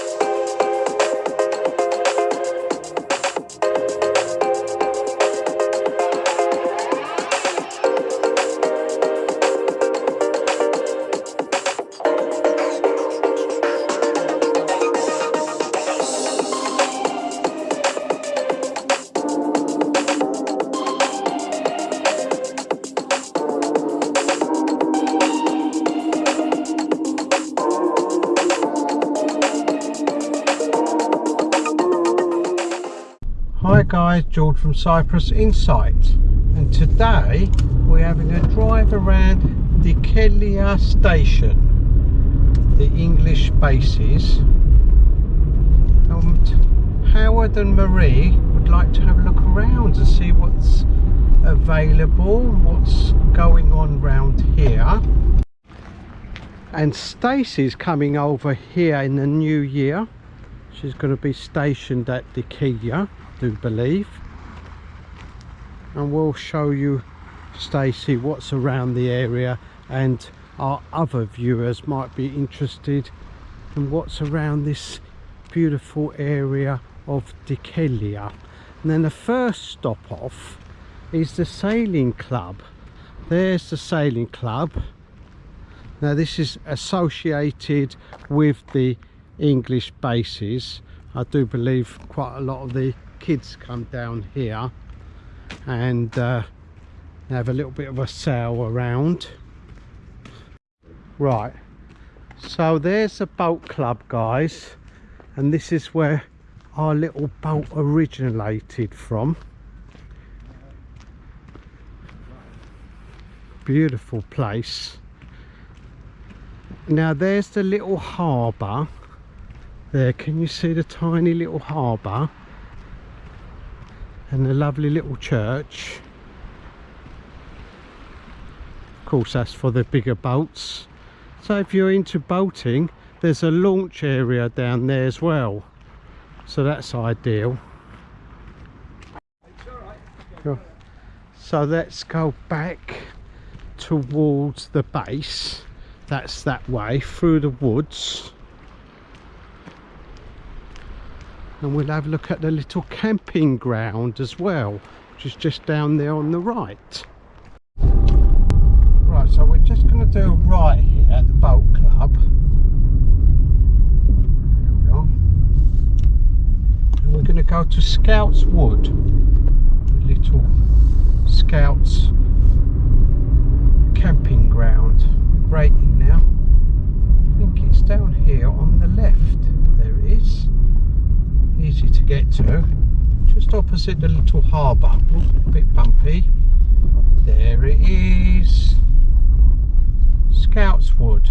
Hi George from Cyprus Insight. And today we're having a drive around the Dhekelia station, the English bases. And Howard and Marie would like to have a look around and see what's available, what's going on round here. And Stacey's coming over here in the new year. She's going to be stationed at Dhekelia do believe and we'll show you Stacey what's around the area and our other viewers might be interested in what's around this beautiful area of Dhekelia. And then the first stop off is the sailing club. There's the sailing club. Now this is associated with the English bases. I do believe quite a lot of the kids come down here and uh, have a little bit of a sail around. Right. So there's the boat club guys and this is where our little boat originated from. Beautiful place. Now there's the little harbour. There can you see the tiny little harbour and a lovely little church. Of course that's for the bigger boats. So if you're into boating there's a launch area down there as well. So that's ideal. So let's go back towards the base. That's that way through the woods and we'll have a look at the little camping ground as well which is just down there on the right. Right so we're just going to do a right here at the boat club. We and we're going to go to Scouts Wood. The little Scouts camping ground. Great in now. I think it's down here on the left to get to. Just opposite the little harbour. A bit bumpy. There it is. Scouts Wood.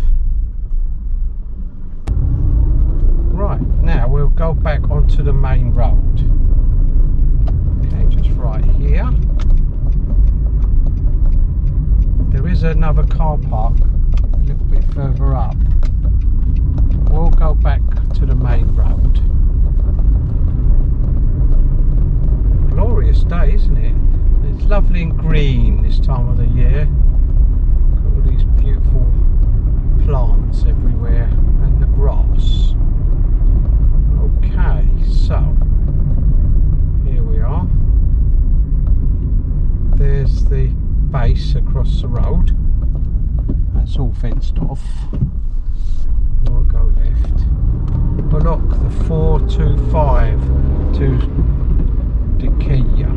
Right now we'll go back onto the main road. Okay just right here. There is another car park a little bit further up. We'll go back to the main road glorious day, isn't it? It's lovely and green this time of the year. Got all these beautiful plants everywhere and the grass. Okay, so here we are. There's the base across the road. That's all fenced off. We'll go left. Block the 425 to Dhekelia.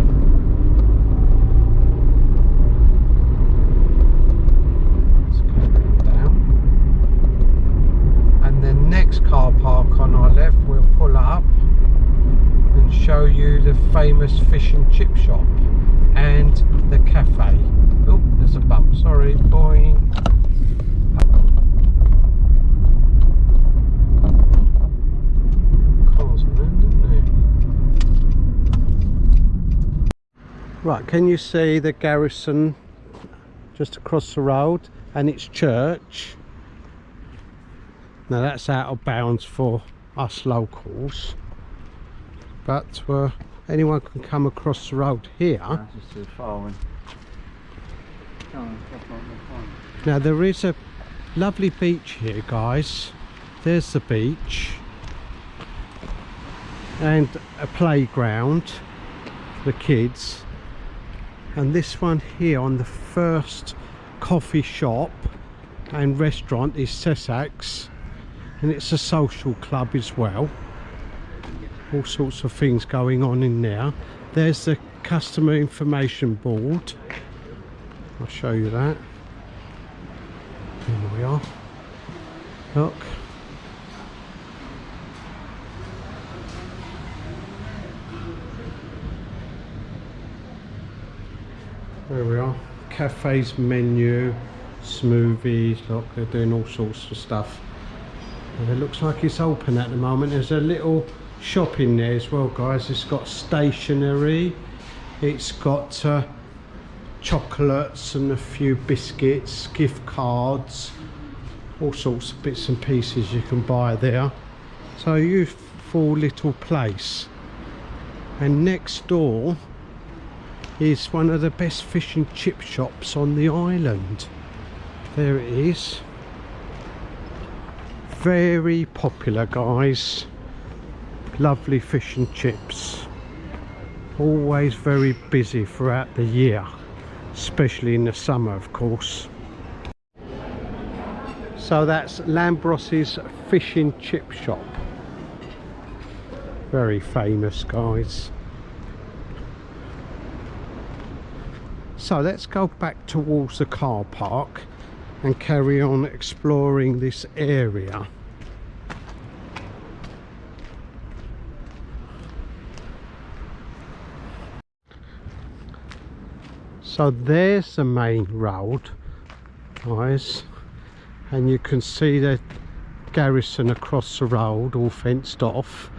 And the next car park on our left we'll pull up and show you the famous fish and chip shop and the cafe. Oh, there's a bump, sorry, boing. Right, can you see the garrison just across the road and its church? Now that's out of bounds for us locals. But uh, anyone can come across the road here. Now there is a lovely beach here guys. There's the beach. and a playground for the kids and this one here on the first coffee shop and restaurant is Cesar's and it's a social club as well. All sorts of things going on in there. There's the customer information board. I'll show you that. Here we are. Look there we are. Cafes menu smoothies look they're doing all sorts of stuff. And it looks like it's open at the moment. There's a little shop in there as well guys. It's got stationery. It's got uh, chocolates and a few biscuits gift cards all sorts of bits and pieces you can buy there. So youthful little place. And next door is one of the best fish and chip shops on the island. There it is. Very popular guys. Lovely fish and chips. Always very busy throughout the year especially in the summer of course. So that's Lambros's fish and chip shop. Very famous guys so let's go back towards the car park and carry on exploring this area. So there's the main road guys and you can see the garrison across the road all fenced off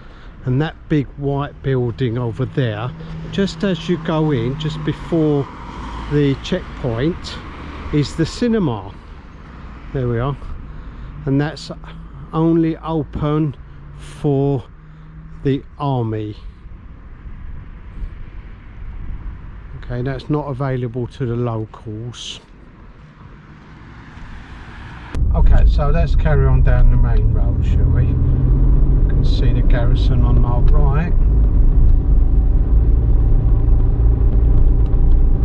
and that big white building over there. Just as you go in just before the checkpoint is the cinema. There we are. And that's only open for the army. Okay that's not available to the locals. Okay so let's carry on down the main road shall we? You can see the garrison on our right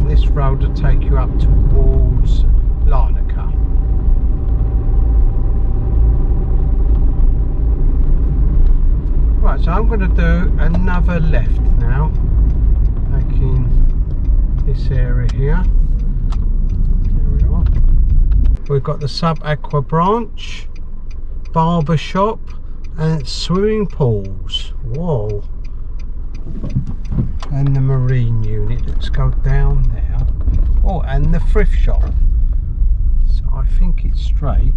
this road will take you up towards Larnaca Right, so I'm going to do another left now, making this area here. There we are. We've got the Sub Aqua branch, barber shop, and swimming pools. Whoa! And the marine unit. Let's go down there. Oh, and the thrift shop. So I think it's straight.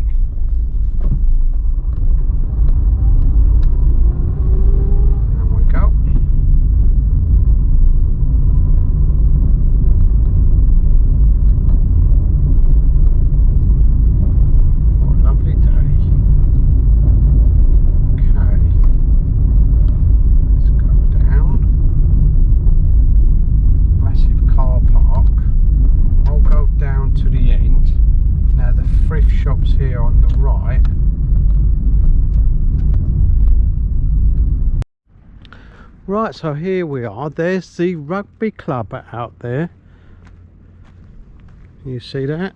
Right so here we are. There's the rugby club out there. You see that?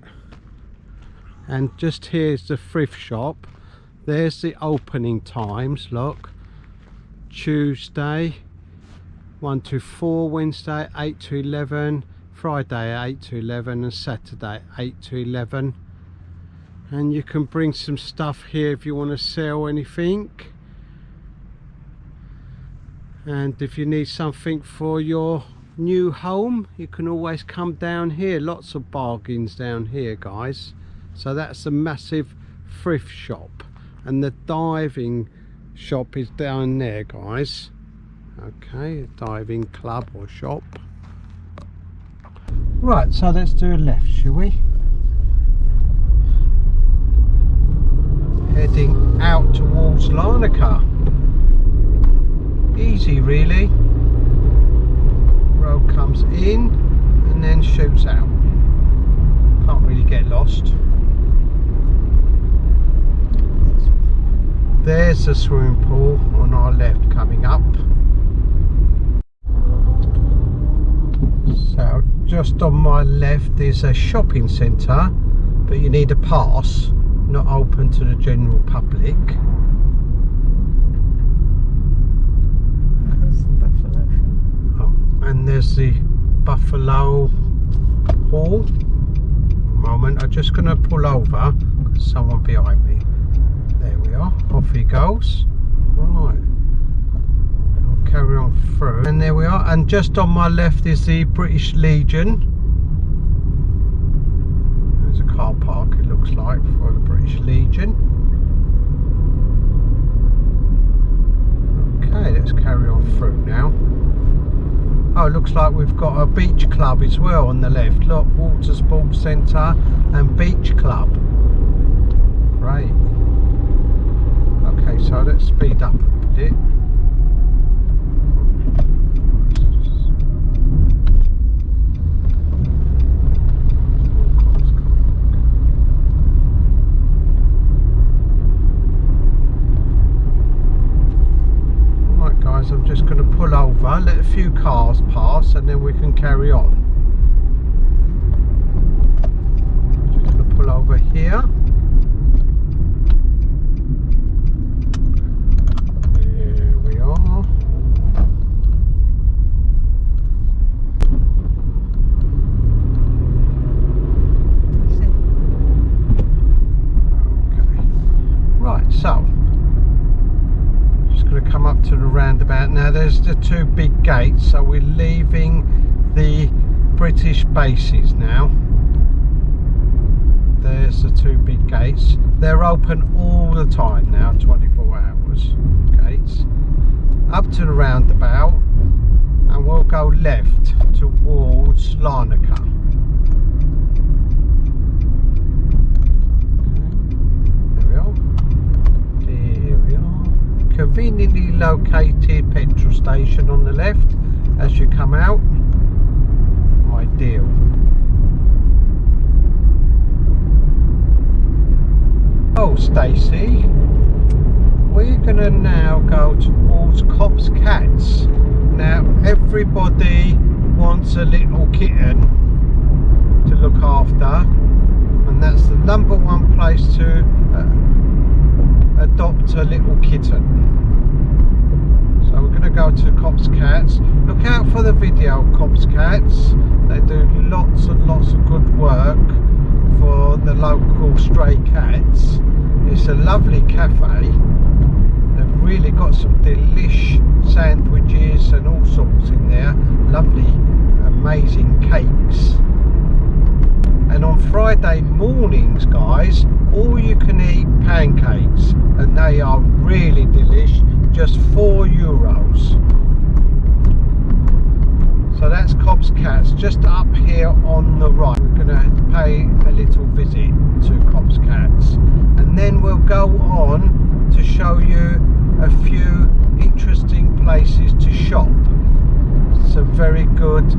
And just here's the thrift shop. There's the opening times look. Tuesday 1 to 4 Wednesday 8 to 11 Friday 8 to 11 and Saturday 8 to 11 and you can bring some stuff here if you want to sell anything and if you need something for your new home you can always come down here. Lots of bargains down here guys. So that's a massive thrift shop. And the diving shop is down there guys. Okay diving club or shop. Right so let's do a left shall we? Heading out towards Larnaca easy really. Road comes in and then shoots out. Can't really get lost. There's the swimming pool on our left coming up. So just on my left is a shopping centre but you need a pass not open to the general public. There's the Buffalo Hall. Moment, I'm just going to pull over because someone behind me. There we are. Off he goes. Right. I'll carry on through. And there we are. And just on my left is the British Legion. There's a car park, it looks like, for the British Legion. Okay, let's carry on through now. Oh, looks like we've got a beach club as well on the left. Look, Water Sports Centre and Beach Club. Great. Okay, so let's speed up a bit. Right guys, I'm just going to pull over, let a few cars pass and then we can carry on. Just going to pull over here. There we are. See? Okay. Right, so just going to come up to the There's the two big gates, so we're leaving the British bases now. There's the two big gates. They're open all the time now, 24 hours gates. Up to the roundabout and we'll go left towards Larnaca. There we are. There we are. Conveniently located petrol station on the left as you come out. Ideal. Oh, Stacey, we're gonna now go towards Cops Cats. Now, everybody wants a little kitten to look after, and that's the number one place to adopt a little kitten. So we're going to go to Cops Cats. Look out for the video Cops Cats. They do lots and lots of good work for the local stray cats. It's a lovely cafe. They've really got some delish sandwiches and all sorts in there. Lovely, amazing cakes. And on Friday mornings, guys, all you can eat pancakes, and they are really delish. Just four euros. So that's Cobb's Cats, just up here on the right. We're going to pay a little visit to Cobb's Cats, and then we'll go on to show you a few interesting places to shop. Some very good,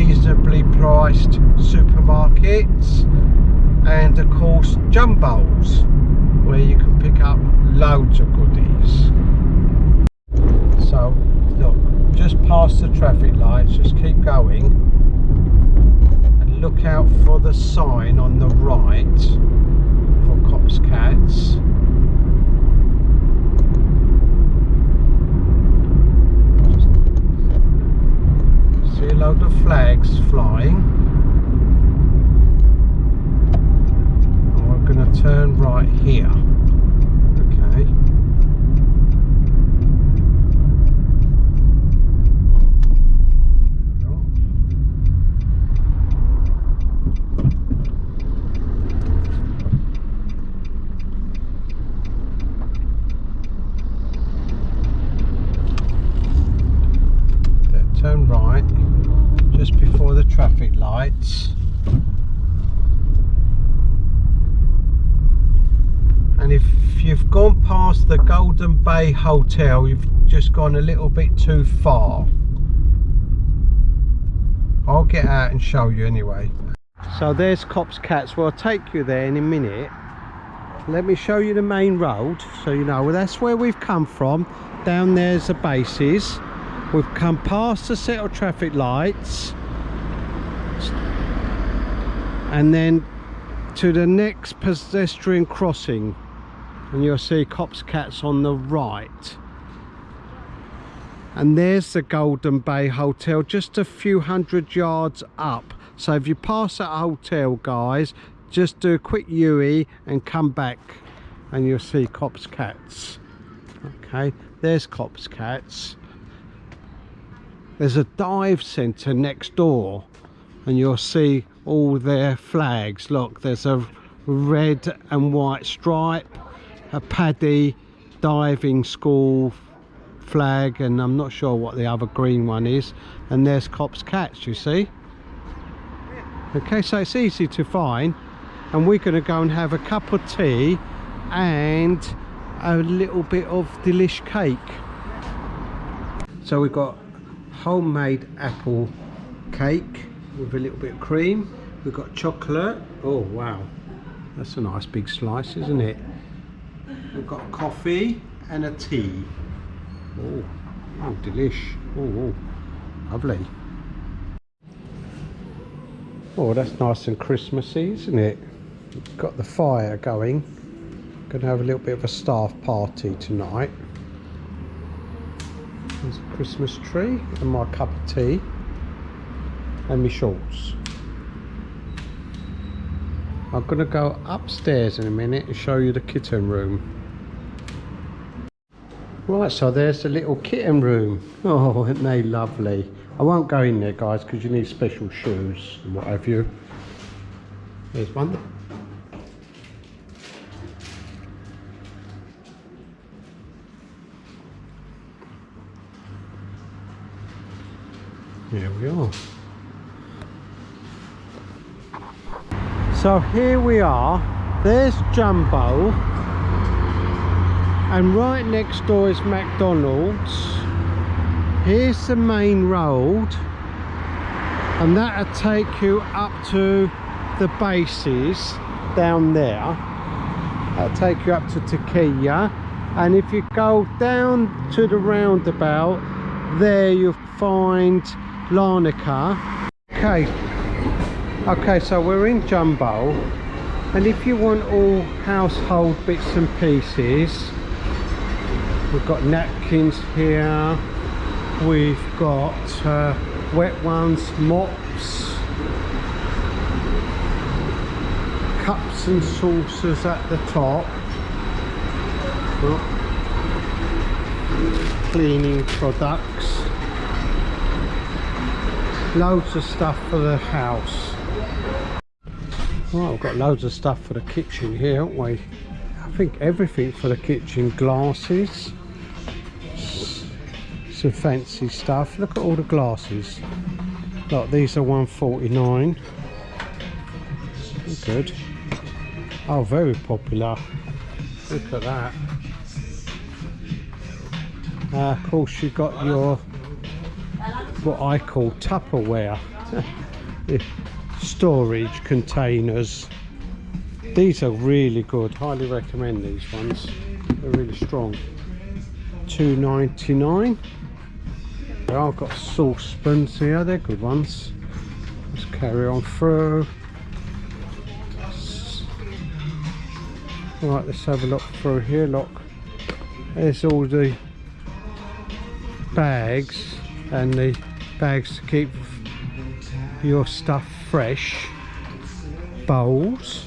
reasonably priced supermarkets, and of course Jumbos, where you can pick up loads of goodies. So, look, just past the traffic lights, just keep going and look out for the sign on the right for Cops Cats. See a load of flags flying. And we're going to turn right here. Okay. There we are. There, turn right just before the traffic lights and if you've gone past the Golden Bay Hotel. You've just gone a little bit too far. I'll get out and show you anyway. So there's Cops Cats. Well I'll take you there in a minute. Let me show you the main road so you know. Well, that's where we've come from. Down there's the bases. We've come past the set of traffic lights. And then to the next pedestrian crossing and you'll see cops cats on the right. And there's the golden bay hotel just a few hundred yards up. So if you pass that hotel guys just do a quick u and come back and you'll see cops cats. Okay there's cops cats. There's a dive center next door and you'll see all their flags. Look there's a red and white stripe a PADI diving school flag and I'm not sure what the other green one is. And there's cops cats you see? Okay so it's easy to find. And we're going to go and have a cup of tea and a little bit of delish cake. So we've got homemade apple cake with a little bit of cream. We've got chocolate. Oh wow. That's a nice big slice isn't it we've got coffee and a tea. Oh, oh delish. Oh, oh lovely. Oh that's nice and christmassy isn't it? Got the fire going. Gonna have a little bit of a staff party tonight. There's a christmas tree and my cup of tea. And my shorts. I'm gonna go upstairs in a minute and show you the kitten room right so there's the little kitten room oh aren't they lovely I won't go in there guys because you need special shoes and what have you there's one Here we are. So here we are. There's Jumbo. And right next door is McDonald's. Here's the main road. And that'll take you up to the bases down there. That'll take you up to Takia. And if you go down to the roundabout, there you'll find Larnaca. Okay, okay, so we're in Jumbo, and if you want all household bits and pieces, we've got napkins here, we've got uh, wet ones, mops, cups and saucers at the top. Cleaning products. Loads of stuff for the house. Well we've got loads of stuff for the kitchen here haven't we? I think everything for the kitchen glasses some fancy stuff. Look at all the glasses. Look these are 149 good. Oh very popular. Look at that. Uh, of course you've got your what I call Tupperware. Storage containers. These are really good. Highly recommend these ones. They're really strong. 2.99 I've got saucepans here they're good ones. Let's carry on through. Right let's have a look through here look. There's all the bags and the bags to keep your stuff fresh. Bowls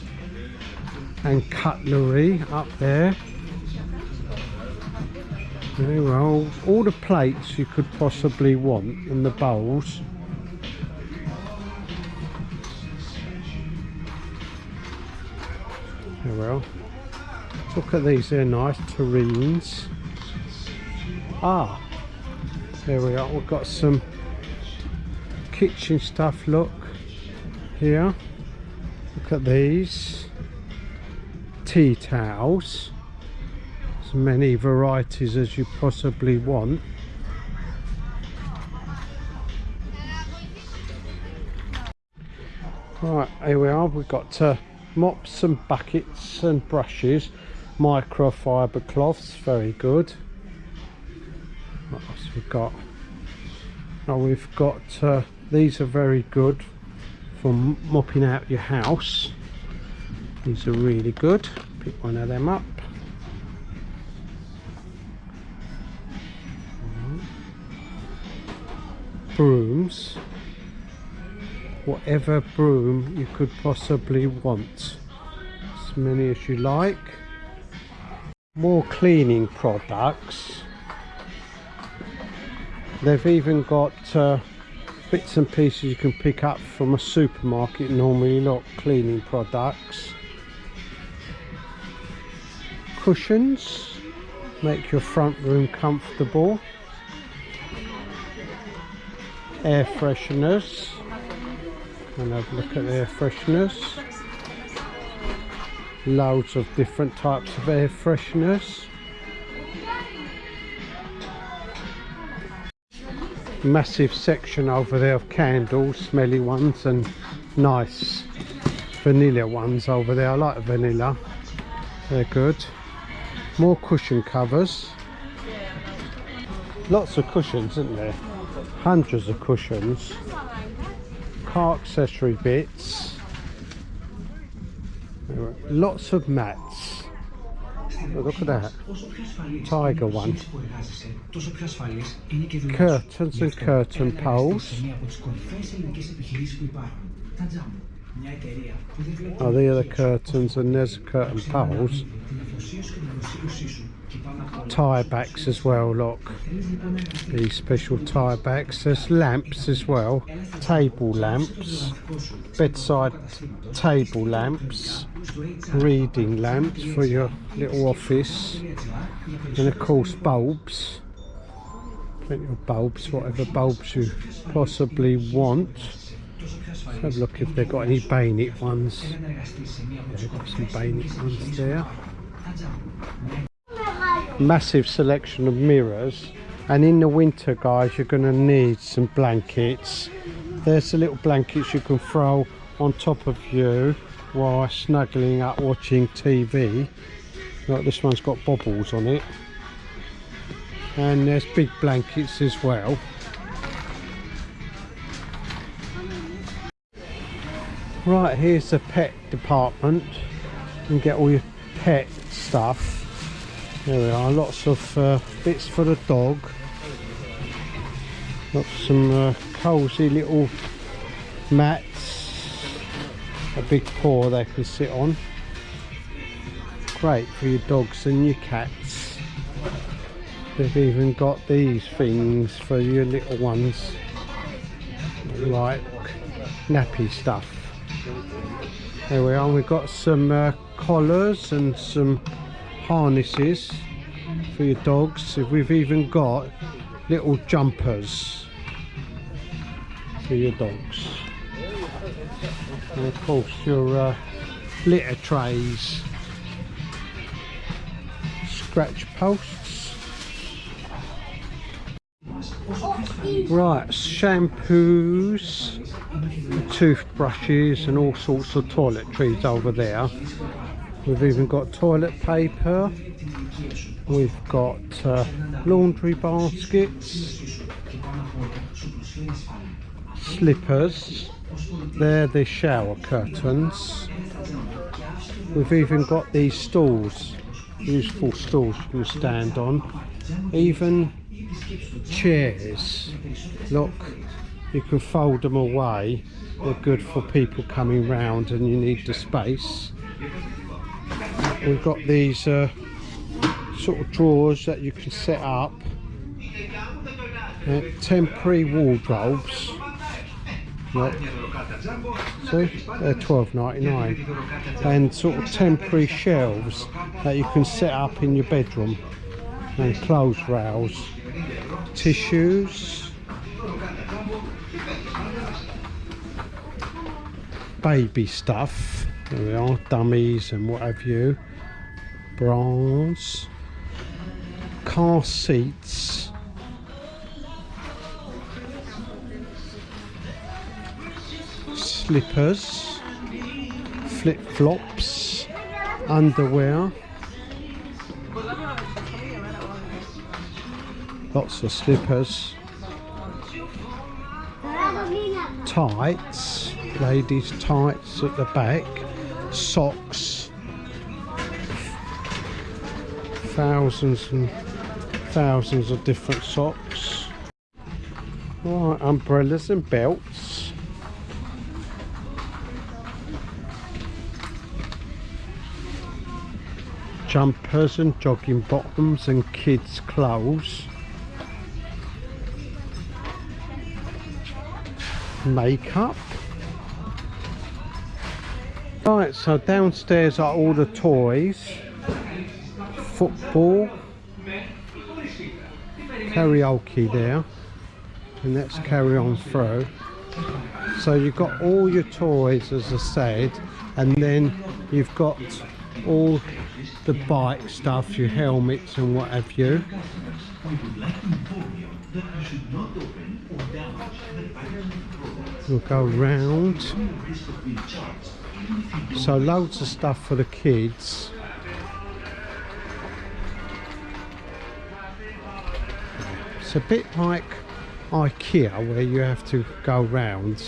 and cutlery up there very well all the plates you could possibly want and the bowls. Very well look at these they're nice terrines ah there we are. We've got some kitchen stuff look here. Look at these. Tea towels many varieties as you possibly want right here we are we've got uh, mops and buckets and brushes microfiber cloths very good what else we've got now we've got uh, these are very good for mopping out your house. These are really good. Pick one of them up. Brooms. Whatever broom you could possibly want. As many as you like. More cleaning products. They've even got uh, bits and pieces you can pick up from a supermarket normally not cleaning products cushions make your front room comfortable air fresheners. And have a look at air fresheners. Loads of different types of air fresheners. Massive section over there of candles smelly ones and nice vanilla ones over there. I like vanilla. They're good. More cushion covers. Lots of cushions isn't there hundreds of cushions car accessory bits lots of mats. Look at that. Tiger one. Curtains and curtain poles oh there are the other curtains and there's curtain poles tie backs as well look these special tie backs there's lamps as well. Table lamps. Bedside table lamps. Reading lamps for your little office. And of course bulbs. Plenty of bulbs whatever bulbs you possibly want Let's have a look if they've got any bayonet ones. Yeah, got some bayonet ones there. Massive selection of mirrors. And in the winter guys you're going to need some blankets. There's the little blankets you can throw on top of you while snuggling up watching TV like this one's got bobbles on it. And there's big blankets as well right here's the pet department. You can get all your pet stuff. There we are lots of uh, bits for the dog. Got some uh, cosy little mats. A big paw they can sit on. Great for your dogs and your cats. They've even got these things for your little ones. Like nappy stuff there we are we've got some uh, collars and some harnesses for your dogs. We've even got little jumpers for your dogs. And of course your uh, litter trays. Scratch posts. Right shampoos toothbrushes and all sorts of toiletries over there. We've even got toilet paper. We've got uh, laundry baskets. Slippers. They're the shower curtains. We've even got these stools useful stools you can stand on. Even chairs. Look you can fold them away. They're good for people coming round and you need the space. We've got these uh, sort of drawers that you can set up. Uh, temporary wardrobes. See? They're 12.99 and sort of temporary shelves that you can set up in your bedroom. And clothes rails. Tissues baby stuff there we are dummies and what have you bras car seats. Slippers flip-flops underwear. Lots of slippers. Tights ladies tights at the back socks thousands and thousands of different socks right umbrellas and belts. Jumpers and jogging bottoms and kids clothes. Makeup right so downstairs are all the toys. Football. Karaoke there. And let's carry on through so you've got all your toys as I said and then you've got all the bike stuff your helmets and what have you. We'll go round so loads of stuff for the kids. It's a bit like IKEA where you have to go round.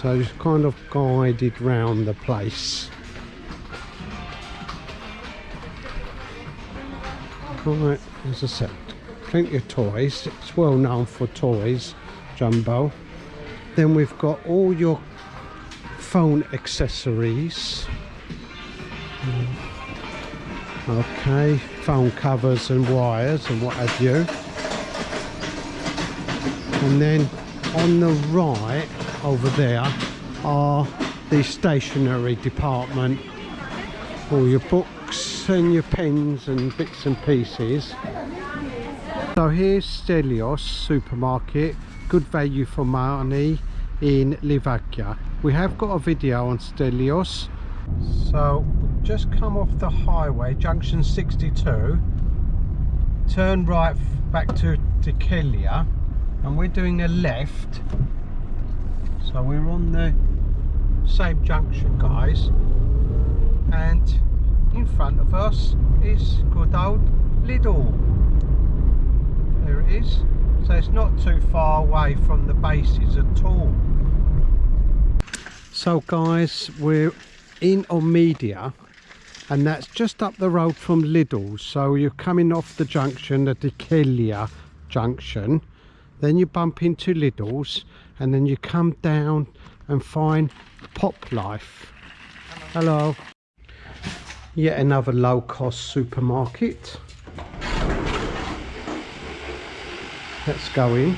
So it's kind of guided round the place. Right as I said plenty of toys. It's well known for toys Jumbo. Then we've got all your phone accessories. Hmm. Okay phone covers and wires and what have you. And then on the right over there are the stationery department. All your books and your pens and bits and pieces. So here's Stelios supermarket. Good value for money in Livadia we have got a video on Stelios. So we've just come off the highway junction 62 turn right back to Dhekelia and we're doing a left. So we're on the same junction guys. And in front of us is good old Lidl. There it is. So it's not too far away from the bases at all so guys we're in Ormideia and that's just up the road from Lidl. So you're coming off the junction the Dhekelia junction. Then you bump into Lidl's and then you come down and find Pop Life. Hello. Yet another low-cost supermarket. Let's go in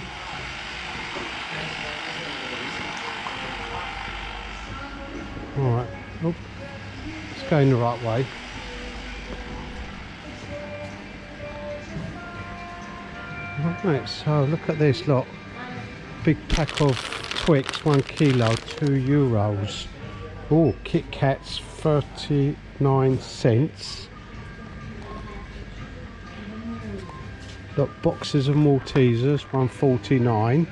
all right oh, it's going the right way. Right so look at this lot. Big pack of Twix one kilo two euros. Oh Kit Kats 39 cents. Got boxes of Maltesers 149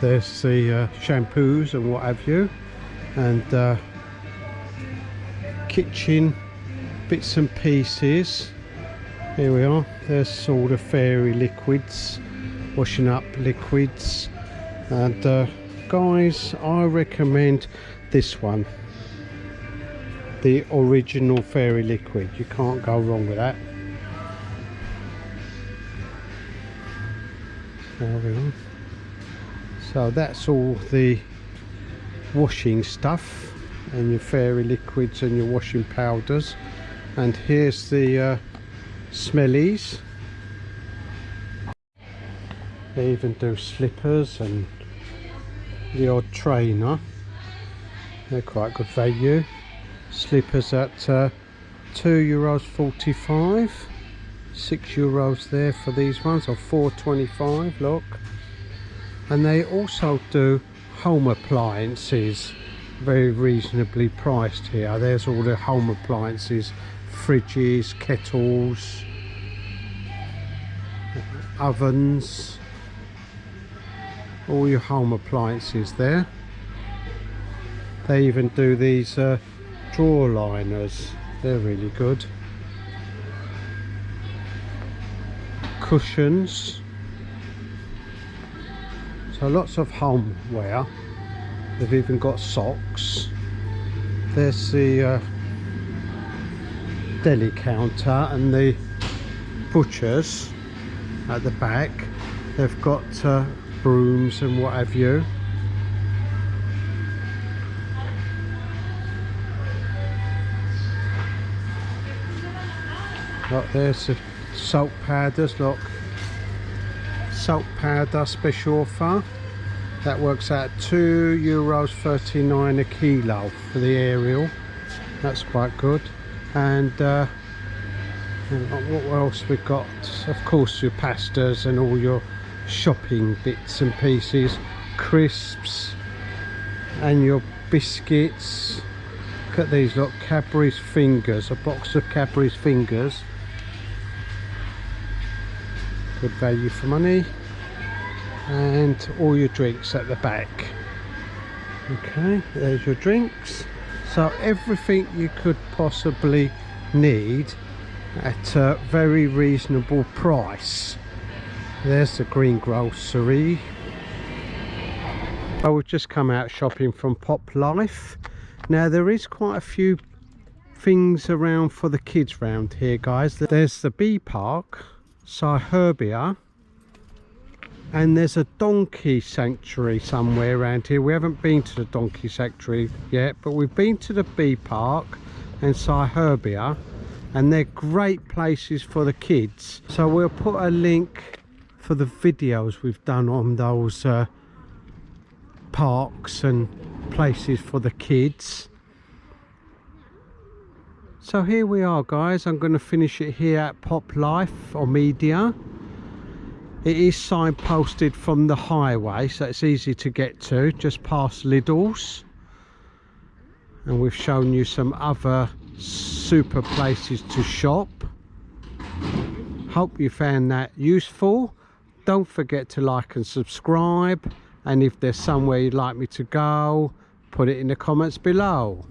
there's the uh, shampoos and what have you and uh, kitchen bits and pieces. Here we are. There's all the fairy liquids washing up liquids. And uh, guys I recommend this one. The original fairy liquid. You can't go wrong with that. There we are so that's all the washing stuff and your fairy liquids and your washing powders. And here's the uh, smellies. They even do slippers and the odd trainer. They're quite good value. Slippers at uh, 2 euros 45 6 euros there for these ones or 4.25 look and they also do home appliances very reasonably priced here. There's all the home appliances fridges kettles ovens all your home appliances there. They even do these uh, drawer liners. They're really good So lots of homeware. They've even got socks. There's the uh, deli counter and the butchers at the back. They've got uh, brooms and what have you. Look, there's the salt powders, look. Salt powder special offer. That works out two euros 39 a kilo for the Ariel. That's quite good. And uh, what else we've got? Of course your pastas and all your shopping bits and pieces. Crisps and your biscuits. Look at these, look, Cadbury's fingers. A box of Cadbury's fingers good value for money and all your drinks at the back. Okay there's your drinks. So everything you could possibly need at a very reasonable price. There's the green grocery. I would just come out shopping from Pop Life. Now there is quite a few things around for the kids round here guys. There's the bee park Cyherbia and there's a donkey sanctuary somewhere around here. We haven't been to the donkey sanctuary yet but we've been to the bee park and Cyherbia and they're great places for the kids. So we'll put a link for the videos we've done on those uh, parks and places for the kids. So here we are guys. I'm going to finish it here at pop life Ormideia it is signposted from the highway so it's easy to get to just past lidl's and we've shown you some other super places to shop. Hope you found that useful. Don't forget to like and subscribe. And if there's somewhere you'd like me to go put it in the comments below